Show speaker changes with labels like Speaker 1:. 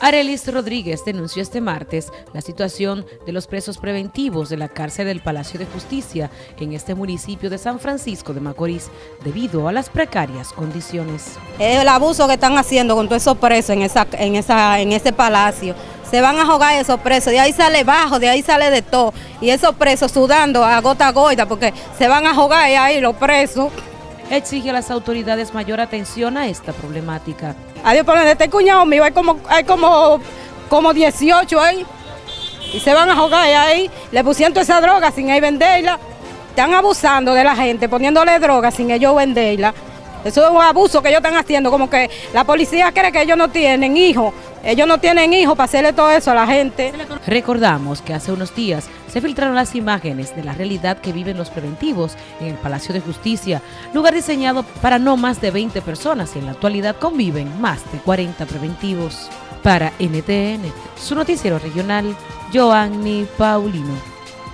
Speaker 1: Arelis Rodríguez denunció este martes la situación de los presos preventivos de la cárcel del Palacio de Justicia en este municipio de San Francisco de Macorís debido a las precarias condiciones.
Speaker 2: El abuso que están haciendo con todos esos presos en, esa, en, esa, en ese palacio, se van a jugar esos presos, de ahí sale bajo, de ahí sale de todo, y esos presos sudando a gota goita porque se van a jugar ahí los presos.
Speaker 1: Exige a las autoridades mayor atención a esta problemática.
Speaker 2: Adiós, por donde este cuñado mío hay como, hay como, como 18 ahí. Y se van a jugar ahí. Le pusieron toda esa droga sin ahí venderla. Están abusando de la gente, poniéndole droga sin ellos venderla. Eso es un abuso que ellos están haciendo, como que la policía cree que ellos no tienen hijos. Ellos no tienen hijos para hacerle todo eso a la gente.
Speaker 1: Recordamos que hace unos días se filtraron las imágenes de la realidad que viven los preventivos en el Palacio de Justicia, lugar diseñado para no más de 20 personas y en la actualidad conviven más de 40 preventivos. Para NTN, su noticiero regional, Joanny Paulino.